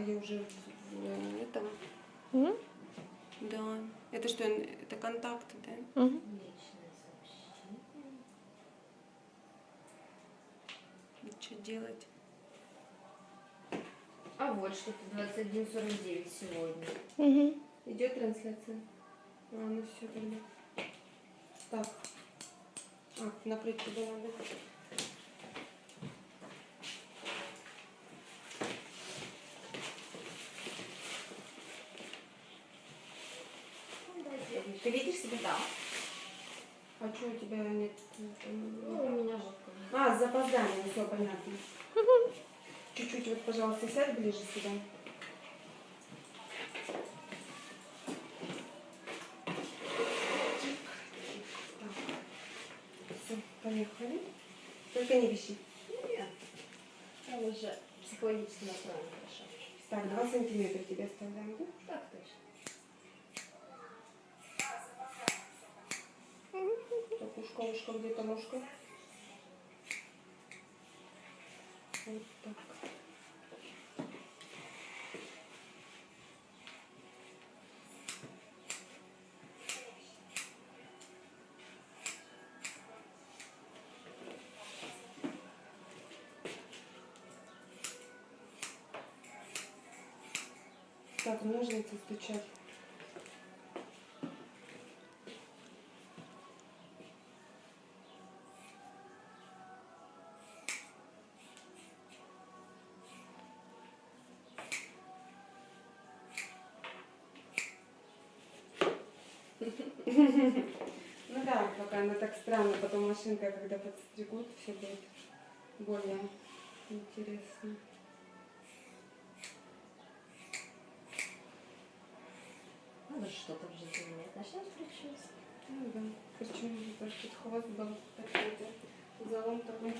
А я уже в, в этом. М? Да. Это что, это контакты, да? Мгм. Личное сообщение. И Что делать? А вот что-то 21.49 сегодня. Мгм. Идет трансляция? А, ну все тогда. Так. А, накрыть туда надо. Ты видишь себя? Да. А что у тебя нет? Ну, у меня вот. А, с запозданием, все понятно. Чуть-чуть вот, пожалуйста, сядь ближе сюда. Все, поехали. Только не вещи. Нет. Я уже психологически настроена хорошо. Так, два сантиметра тебе оставляем, да? Так точно. Ушко, где-то ушко. Вот так. Так, ножницы стучат. Ну да, пока она так странно, потом машинка, когда подстригут, все будет более интересно. Надо что-то в жизни менять. Начнем с прически. Ну да, причем тут хвост был такой-то залом такой.